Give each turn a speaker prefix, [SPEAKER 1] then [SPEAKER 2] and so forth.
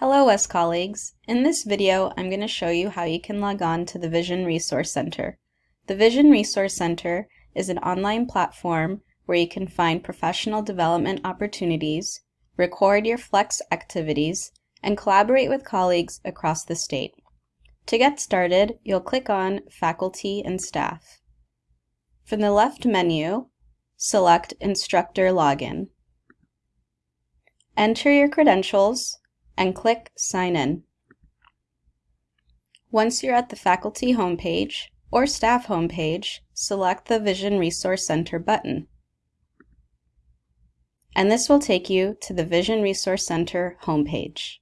[SPEAKER 1] Hello WES colleagues. In this video, I'm going to show you how you can log on to the Vision Resource Center. The Vision Resource Center is an online platform where you can find professional development opportunities, record your Flex activities, and collaborate with colleagues across the state. To get started, you'll click on Faculty and Staff. From the left menu, select Instructor Login. Enter your credentials and click Sign In. Once you're at the faculty homepage or staff homepage, select the Vision Resource Center button. And this will take you to the Vision Resource Center homepage.